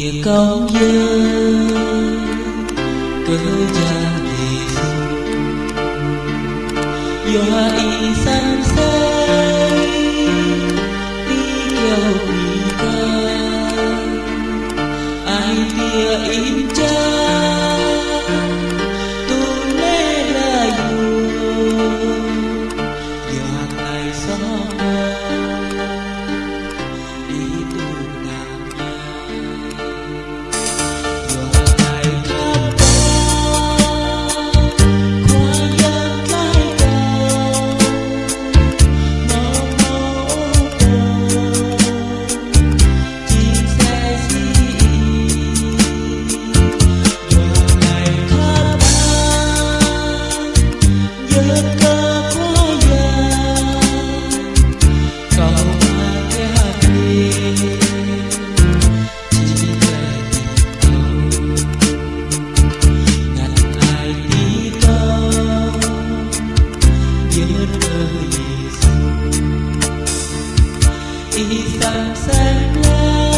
thì công dân cơ gia thì do y san say đi kêu đi ca ai tia im cha tu lê la yu do ngày sáng lên